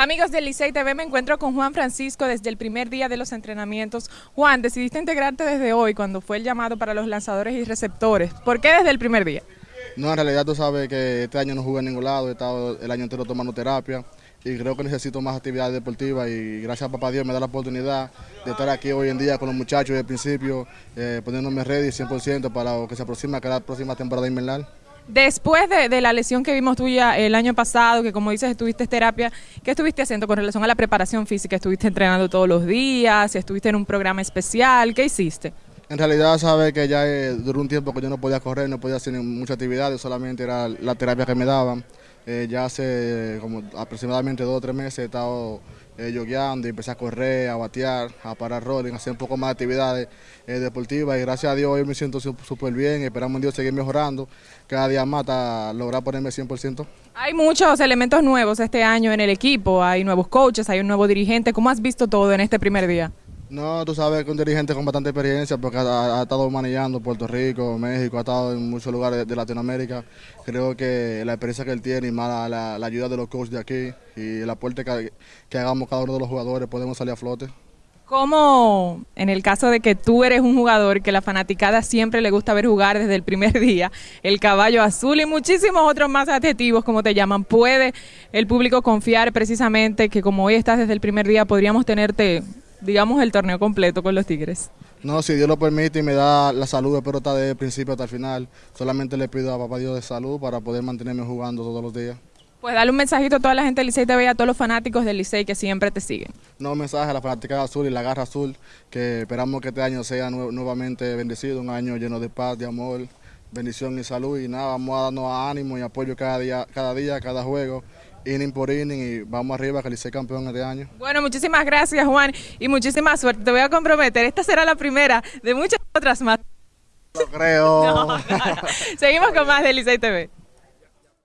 Amigos del Licey TV, me encuentro con Juan Francisco desde el primer día de los entrenamientos. Juan, decidiste integrarte desde hoy cuando fue el llamado para los lanzadores y receptores. ¿Por qué desde el primer día? No, en realidad tú sabes que este año no jugué en ningún lado, he estado el año entero tomando terapia y creo que necesito más actividad deportiva y gracias a papá Dios me da la oportunidad de estar aquí hoy en día con los muchachos desde el principio, eh, poniéndome ready 100% para lo que se aproxima que la próxima temporada invernal. Después de, la lesión que vimos tuya el año pasado, que como dices estuviste en terapia, ¿qué estuviste haciendo con relación a la preparación física? ¿Estuviste entrenando todos los días? ¿Estuviste en un programa especial? ¿Qué hiciste? En realidad sabe que ya eh, duró un tiempo que yo no podía correr, no podía hacer muchas actividades, solamente era la terapia que me daban. Eh, ya hace como aproximadamente dos o tres meses he estado eh, y empecé a correr, a batear, a parar rolling, a hacer un poco más de actividades eh, deportivas. Y gracias a Dios hoy me siento súper bien, esperamos en Dios seguir mejorando, cada día más hasta lograr ponerme 100%. Hay muchos elementos nuevos este año en el equipo, hay nuevos coaches, hay un nuevo dirigente, ¿cómo has visto todo en este primer día? No, tú sabes que un dirigente con bastante experiencia porque ha, estado manejando Puerto Rico, México, ha estado en muchos lugares de, Latinoamérica. Creo que la experiencia que él tiene y más la, ayuda de los coaches de aquí y el aporte que, que, hagamos cada uno de los jugadores podemos salir a flote. ¿Cómo, en el caso de que tú eres un jugador que la fanaticada siempre le gusta ver jugar desde el primer día, el caballo azul y muchísimos otros más adjetivos como te llaman, puede el público confiar precisamente que como hoy estás desde el primer día podríamos tenerte digamos, el torneo completo con los Tigres? No, si Dios lo permite y me da la salud, espero estar desde el principio hasta el final. Solamente le pido a Papá Dios de salud para poder mantenerme jugando todos los días. Pues dale un mensajito a toda la gente del Licey TV y a todos los fanáticos del Licey que siempre te siguen. No, un mensaje a la fanática azul y la garra azul, que esperamos que este año sea nuevamente bendecido, un año lleno de paz, de amor, bendición y salud. Y nada, vamos a darnos ánimo y apoyo cada día, cada día, cada juego inning por inning y vamos arriba que el campeón este año. Bueno, muchísimas gracias Juan y muchísima suerte. Te voy a comprometer, esta será la primera de muchas otras más. Lo creo. Seguimos con más de Licey TV.